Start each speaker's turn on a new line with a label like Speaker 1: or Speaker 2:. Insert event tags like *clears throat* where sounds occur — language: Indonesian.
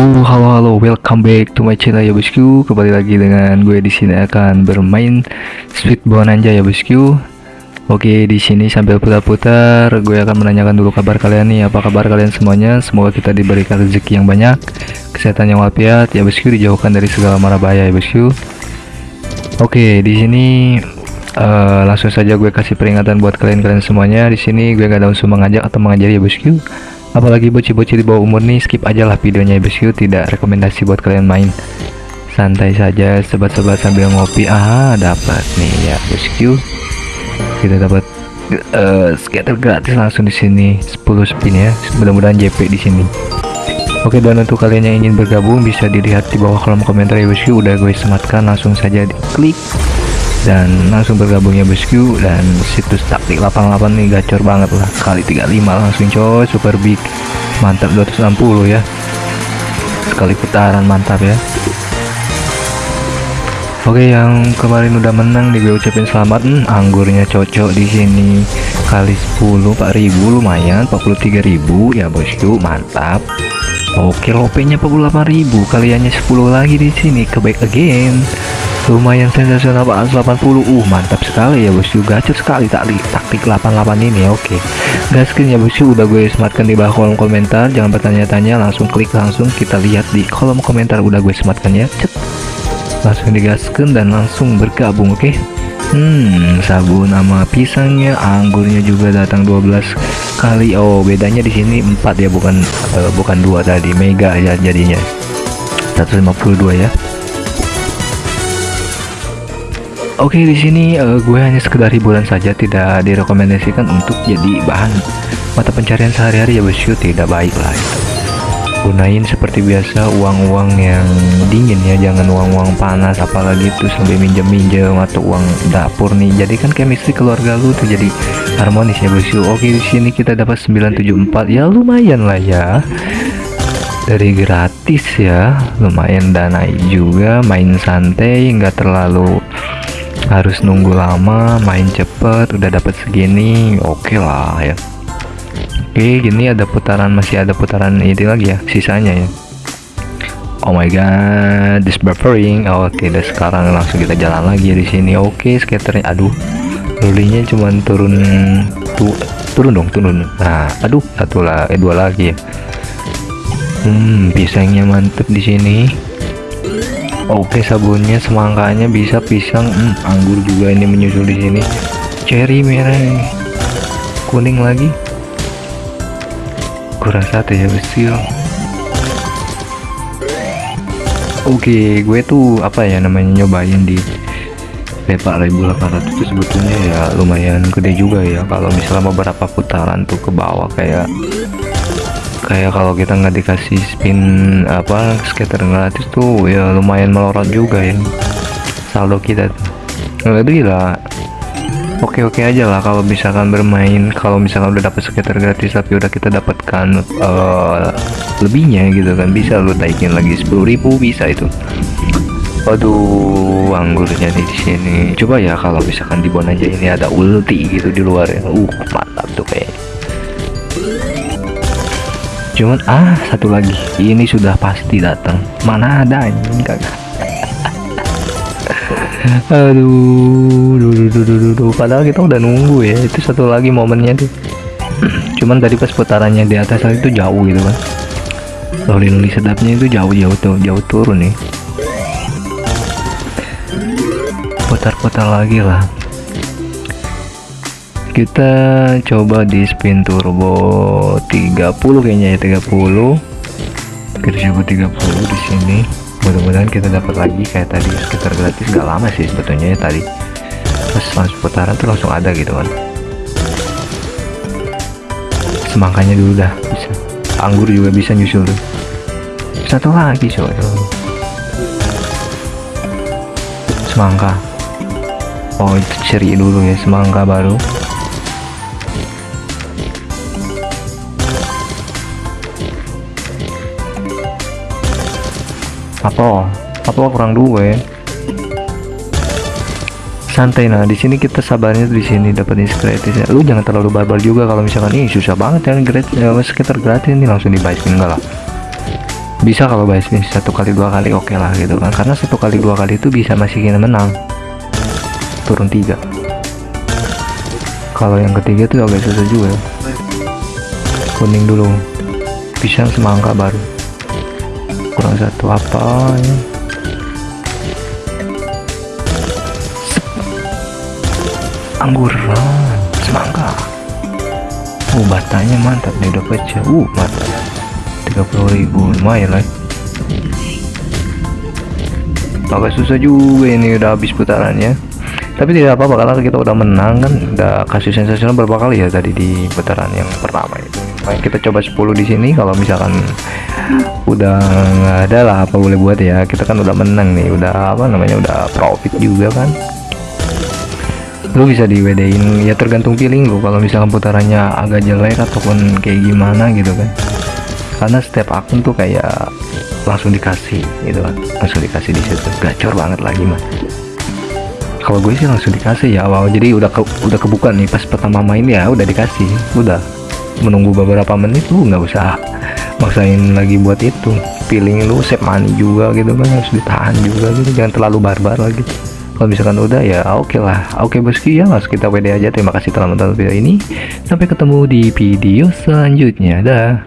Speaker 1: Halo, halo, halo, welcome back to my channel ya bosku. Kembali lagi dengan gue di sini akan bermain Sweet Bonanza ya bosku. Oke, di sini sambil putar-putar, gue akan menanyakan dulu kabar kalian nih. Apa kabar kalian semuanya? Semoga kita diberikan rezeki yang banyak, kesehatan yang walafiat ya bosku, dijauhkan dari segala mara bahaya ya bosku. Oke, di sini uh, langsung saja gue kasih peringatan buat kalian-kalian semuanya. Di sini gue gak ada unsur mengajak atau mengajari ya bosku apalagi bocil-bocil di bawah umur nih skip aja lah videonya ya bosku tidak rekomendasi buat kalian main. Santai saja sebat-sebat sambil ngopi. Ah dapat nih ya bosku kita dapat uh, scatter gratis langsung di sini. 10 spin ya mudah-mudahan JP di sini. Oke dan untuk kalian yang ingin bergabung bisa dilihat di bawah kolom komentar ya bosku udah gue sematkan langsung saja diklik dan langsung bergabung ya bosku dan situs taktik 88 nih gacor banget lah. Kali 35 langsung coy. Super big mantap 260 ya. Sekali putaran mantap ya. Oke yang kemarin udah menang nih gue ucapin selamat. Hmm, anggurnya cocok di sini. Kali 10 4000 lumayan. 43000 ya bosku. Mantap. Oke lopenya 48000 kaliannya 10 lagi di sini. Ke back again lumayan sensasional banget 80 uh mantap sekali ya bosku. Gacor sekali taktik taktik 88 ini oke. Okay. gaskin ya bosku. Udah gue sematkan di bawah kolom komentar. Jangan bertanya-tanya langsung klik langsung. Kita lihat di kolom komentar. Udah gue sematkan ya. Cet. langsung digaskan dan langsung bergabung oke. Okay? Hmm sabun sama pisangnya. Anggurnya juga datang 12 kali. Oh bedanya di sini 4 ya bukan uh, bukan dua tadi. Mega ya jadinya. 152 ya Oke di sini uh, gue hanya sekedar hiburan saja tidak direkomendasikan untuk jadi bahan mata pencarian sehari-hari ya bosku. Tidak baik lah itu. Gunain seperti biasa uang-uang yang dingin ya. Jangan uang-uang panas apalagi itu sampai minjem-minjem atau uang dapur nih. Jadi kan chemistry keluarga lu tuh jadi harmonis ya bosku. Oke di sini kita dapat 974 ya lumayan lah ya. Dari gratis ya. Lumayan dana juga main santai nggak terlalu harus nunggu lama main cepet udah dapat segini oke okay lah ya oke gini ada putaran masih ada putaran ini lagi ya sisanya ya Oh my god, this buffering. Oh, oke, okay, sekarang langsung kita jalan lagi di sini. Oke, okay, skaternya. Aduh, lulinya cuma turun tu, turun dong, turun. Nah, aduh, satu lah, eh dua lagi ya. Hmm, pisangnya mantep di sini. Oke sabunnya semangkanya bisa pisang. Hmm, anggur juga ini menyusul di sini. Cherry merah kuning lagi. Kurang satu ya besil. Oke gue tuh apa ya namanya nyobain di P4800 itu sebetulnya ya lumayan gede juga ya. Kalau misalnya beberapa putaran tuh ke bawah kayak kayak kalau kita nggak dikasih spin apa skater gratis tuh ya lumayan melorot juga ya saldo kita tuh lebih lah oke oke aja lah kalau misalkan bermain kalau misalkan udah dapet skater gratis tapi udah kita dapatkan uh, lebihnya gitu kan bisa lu taikin lagi 10.000 bisa itu Waduh, anggurnya di sini. Coba ya kalau misalkan di aja ini ada ulti gitu di luar ya. Uh, mantap tuh kayak cuman ah satu lagi. Ini sudah pasti datang. Mana ada anjing kagak. *laughs* Aduh duh, duh, duh, duh, padahal kita udah nunggu ya. Itu satu lagi momennya tuh. *clears throat* Cuman tadi pas putarannya di atas itu jauh gitu kan. Loli-loli sedapnya itu jauh-jauh tuh jauh turun nih. Putar-putar lagi lah kita coba di spin turbo 30 kayaknya ya 30 kita coba 30 di sini. Mudah-mudahan kita dapat lagi kayak tadi sekitar gratis. Gak lama sih sebetulnya ya tadi. Terus langsung putaran tuh langsung ada gitu kan. Semangkanya dulu dah bisa. Anggur juga bisa nyusul tuh. Satu lagi coba semangka. Oh itu ceri dulu ya semangka baru apa apa kurang dua ya. Santai nah di sini kita sabarnya di sini dapat gratis ya. Lu jangan terlalu barbar juga kalau misalkan ini susah banget ya gratis ya, sekitar gratis ini langsung dibaikin enggak lah. Bisa kalau spin satu kali dua kali oke lah gitu kan. Karena satu kali dua kali itu bisa masih kita menang. Turun tiga. Kalau yang ketiga tuh agak susah juga. Kuning dulu. Pisang semangka baru kurang satu apa ya angguran semangka. Oh batanya mantap nih udah pecah. Uh mantap. 30.000 lumayan lah. Agak susah juga ini udah habis putarannya tapi tidak apa-apa karena kita udah menang kan. Udah kasih sensasional berapa kali ya tadi di putaran yang pertama itu. Kita coba 10 di sini kalau misalkan udah nggak ada lah apa boleh buat ya. Kita kan udah menang nih udah apa namanya udah profit juga kan. Lu bisa di WD-in ya tergantung feeling lu. Kalau misalkan putarannya agak jelek ataupun kayak gimana gitu kan. Karena setiap akun tuh kayak langsung dikasih gitu kan. Langsung dikasih di situ. Gacor banget lagi mah kalau gue sih langsung dikasih ya awal jadi udah ke, udah kebuka nih pas pertama main ya udah dikasih. Udah. Menunggu beberapa menit lu nggak usah maksain lagi buat itu. Feeling lu save money juga gitu kan harus ditahan juga gitu. Jangan terlalu barbar lagi. Kalau misalkan udah ya oke okay lah. Oke okay, bosku ya langsung kita WD aja. Terima kasih telah menonton video ini. Sampai ketemu di video selanjutnya. Dah